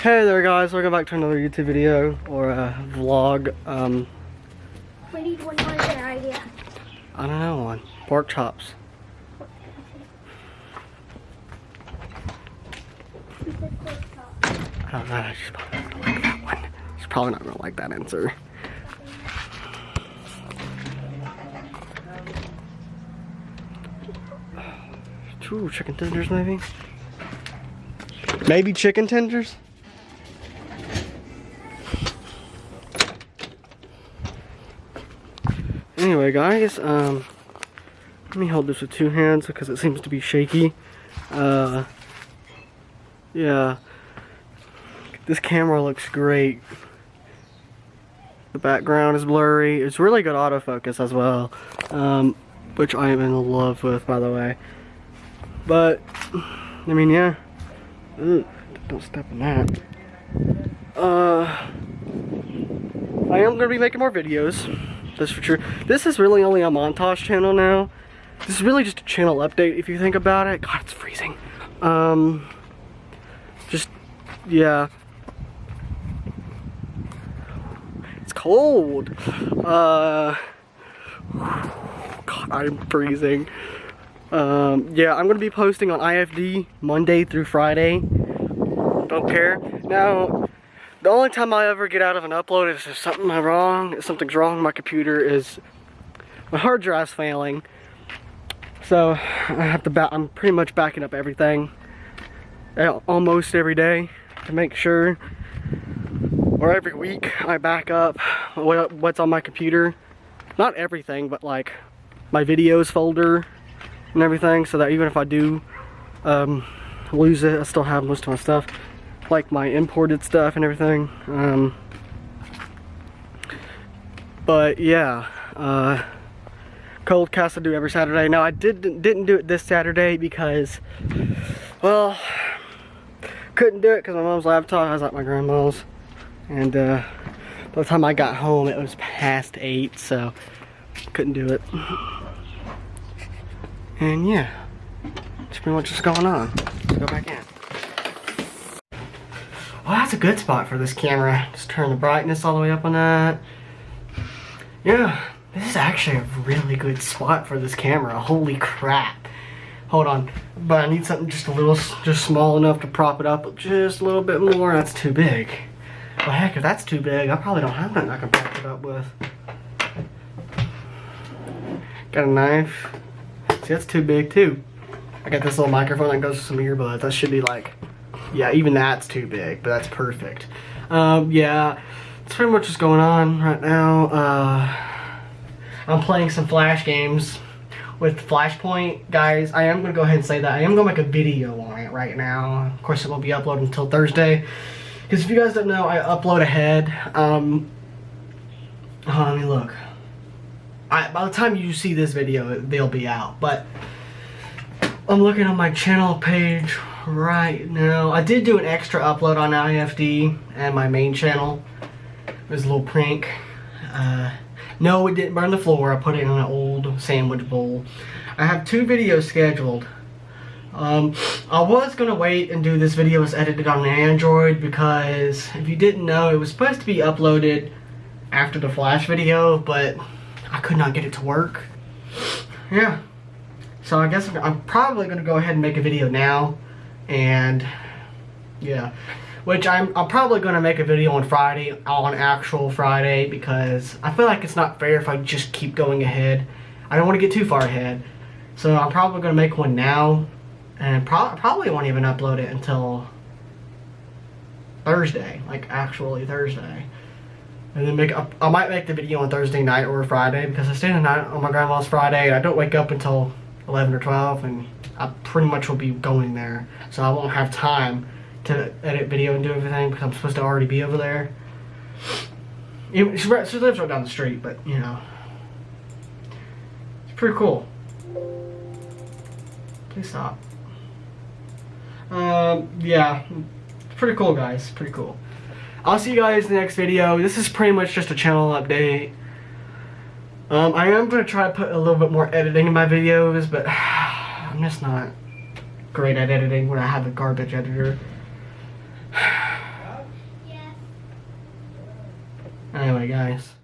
Hey there guys, welcome back to another YouTube video or a vlog. Um, We need one more good idea. I don't know one. Pork chops. I don't know, she's probably not gonna like that one. She's probably not gonna like that answer. Two chicken tenders maybe? Maybe chicken tenders? Anyway, guys, um, let me hold this with two hands because it seems to be shaky. Uh, yeah, this camera looks great. The background is blurry. It's really good autofocus as well, um, which I am in love with, by the way. But, I mean, yeah. Ugh, don't step in that. Uh, I am going to be making more videos. That's for sure. This is really only a montage channel now. This is really just a channel update if you think about it. God, it's freezing. Um, just, yeah. It's cold. Uh, God, I'm freezing. Um, yeah, I'm gonna be posting on IFD Monday through Friday. Don't care. Now, the only time I ever get out of an upload is if something wrong, if something's wrong with my computer is my hard drive's failing. So I have to I'm pretty much backing up everything uh, almost every day to make sure or every week I back up what's on my computer. Not everything, but like my videos folder and everything so that even if I do um, lose it, I still have most of my stuff like my imported stuff and everything. Um, but yeah, uh, cold cast I do every Saturday. Now I didn't didn't do it this Saturday because, well, couldn't do it because my mom's laptop was at my grandma's. And uh, by the time I got home it was past 8 so couldn't do it. And yeah, that's pretty much what's going on. Let's go back in. Well, that's a good spot for this camera. Just turn the brightness all the way up on that. Yeah, this is actually a really good spot for this camera. Holy crap. Hold on, but I need something just a little, just small enough to prop it up just a little bit more. That's too big. Well, heck, if that's too big, I probably don't have nothing I can prop it up with. Got a knife. See, that's too big too. I got this little microphone that goes with some earbuds. That should be like yeah, even that's too big, but that's perfect. Um, yeah, that's pretty much what's going on right now. Uh, I'm playing some Flash games with Flashpoint. Guys, I am going to go ahead and say that. I am going to make a video on it right now. Of course, it won't be uploaded until Thursday. Because if you guys don't know, I upload ahead. Um, oh, let me look. I, by the time you see this video, they'll be out. But I'm looking on my channel page right now. I did do an extra upload on IFD and my main channel. It was a little prank. Uh, no, it didn't burn the floor. I put it in an old sandwich bowl. I have two videos scheduled. Um, I was going to wait and do this video as edited on Android because if you didn't know, it was supposed to be uploaded after the Flash video, but I could not get it to work. Yeah. So I guess I'm probably going to go ahead and make a video now and yeah. Which I'm, I'm probably going to make a video on Friday on actual Friday because I feel like it's not fair if I just keep going ahead. I don't want to get too far ahead. So I'm probably going to make one now and pro probably won't even upload it until Thursday like actually Thursday. And then make I might make the video on Thursday night or Friday because I stay the night on my grandma's Friday and I don't wake up until 11 or 12 and I pretty much will be going there. So I won't have time to edit video and do everything because I'm supposed to already be over there. She, lives right down the street, but you know. It's pretty cool. Please stop. Um, yeah. Pretty cool, guys. Pretty cool. I'll see you guys in the next video. This is pretty much just a channel update. Um, I am going to try to put a little bit more editing in my videos, but I'm just not great at editing when I have a garbage editor. anyway, guys.